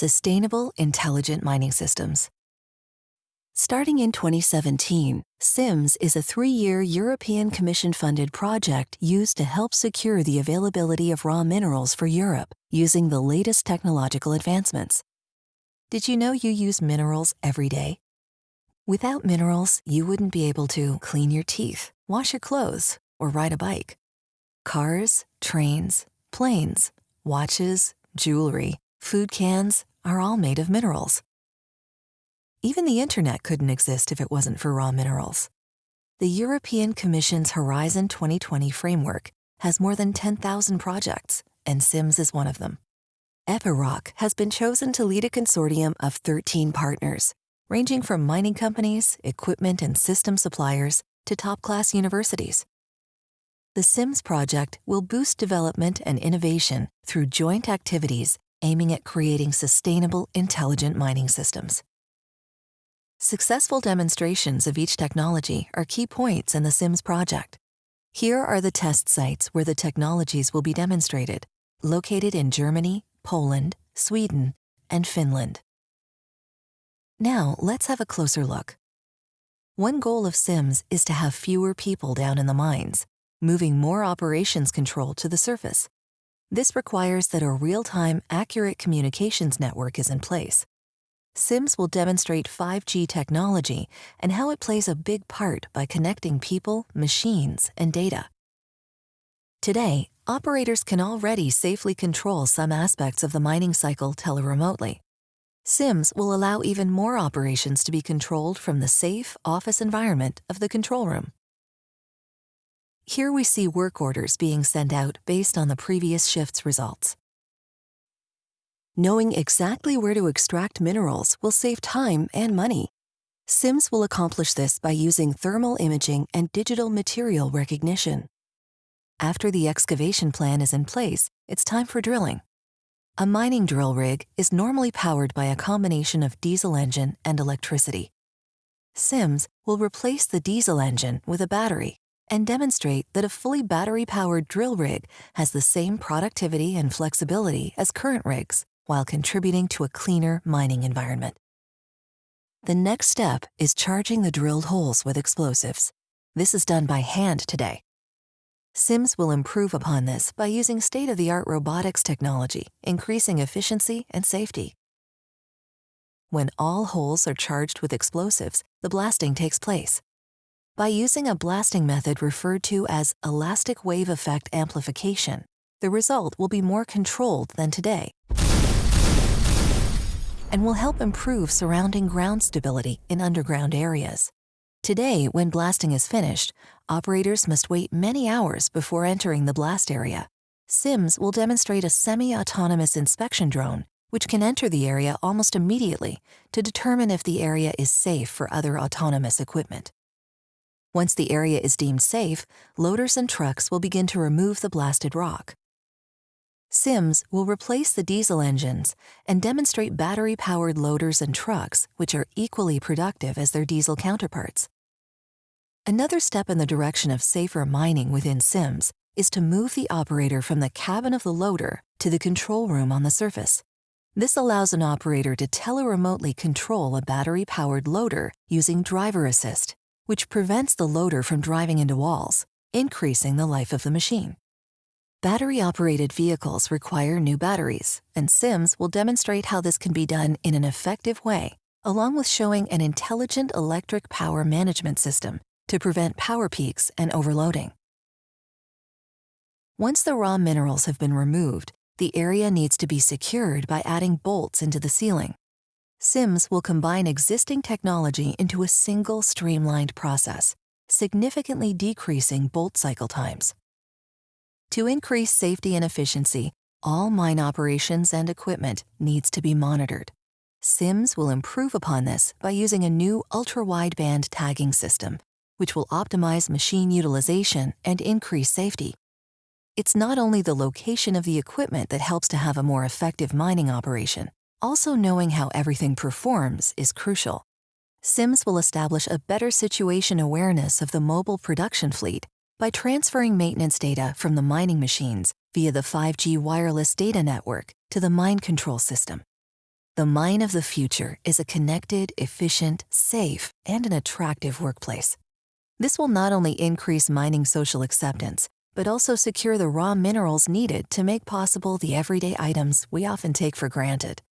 Sustainable Intelligent Mining Systems. Starting in 2017, SIMS is a three-year European Commission-funded project used to help secure the availability of raw minerals for Europe using the latest technological advancements. Did you know you use minerals every day? Without minerals, you wouldn't be able to clean your teeth, wash your clothes, or ride a bike. Cars, trains, planes, watches, jewelry, food cans are all made of minerals. Even the internet couldn't exist if it wasn't for raw minerals. The European Commission's Horizon 2020 framework has more than 10,000 projects, and SIMS is one of them. Epiroc has been chosen to lead a consortium of 13 partners, ranging from mining companies, equipment and system suppliers, to top-class universities. The SIMS project will boost development and innovation through joint activities aiming at creating sustainable, intelligent mining systems. Successful demonstrations of each technology are key points in the SIMS project. Here are the test sites where the technologies will be demonstrated, located in Germany, Poland, Sweden, and Finland. Now, let's have a closer look. One goal of SIMS is to have fewer people down in the mines, moving more operations control to the surface. This requires that a real-time, accurate communications network is in place. SIMS will demonstrate 5G technology and how it plays a big part by connecting people, machines, and data. Today, operators can already safely control some aspects of the mining cycle teleremotely. SIMS will allow even more operations to be controlled from the safe office environment of the control room. Here we see work orders being sent out based on the previous shift's results. Knowing exactly where to extract minerals will save time and money. SIMS will accomplish this by using thermal imaging and digital material recognition. After the excavation plan is in place, it's time for drilling. A mining drill rig is normally powered by a combination of diesel engine and electricity. SIMS will replace the diesel engine with a battery and demonstrate that a fully battery-powered drill rig has the same productivity and flexibility as current rigs while contributing to a cleaner mining environment. The next step is charging the drilled holes with explosives. This is done by hand today. SIMS will improve upon this by using state-of-the-art robotics technology, increasing efficiency and safety. When all holes are charged with explosives, the blasting takes place. By using a blasting method referred to as elastic wave effect amplification, the result will be more controlled than today and will help improve surrounding ground stability in underground areas. Today, when blasting is finished, operators must wait many hours before entering the blast area. SIMS will demonstrate a semi-autonomous inspection drone which can enter the area almost immediately to determine if the area is safe for other autonomous equipment. Once the area is deemed safe, loaders and trucks will begin to remove the blasted rock. SIMS will replace the diesel engines and demonstrate battery-powered loaders and trucks which are equally productive as their diesel counterparts. Another step in the direction of safer mining within SIMS is to move the operator from the cabin of the loader to the control room on the surface. This allows an operator to teleremotely control a battery-powered loader using driver assist, which prevents the loader from driving into walls, increasing the life of the machine. Battery-operated vehicles require new batteries, and SIMS will demonstrate how this can be done in an effective way, along with showing an intelligent electric power management system to prevent power peaks and overloading. Once the raw minerals have been removed, the area needs to be secured by adding bolts into the ceiling. SIMS will combine existing technology into a single streamlined process, significantly decreasing bolt cycle times. To increase safety and efficiency, all mine operations and equipment needs to be monitored. SIMS will improve upon this by using a new ultra-wideband tagging system, which will optimize machine utilization and increase safety. It's not only the location of the equipment that helps to have a more effective mining operation, also knowing how everything performs is crucial. SIMS will establish a better situation awareness of the mobile production fleet by transferring maintenance data from the mining machines via the 5G wireless data network to the mine control system. The mine of the future is a connected, efficient, safe, and an attractive workplace. This will not only increase mining social acceptance, but also secure the raw minerals needed to make possible the everyday items we often take for granted.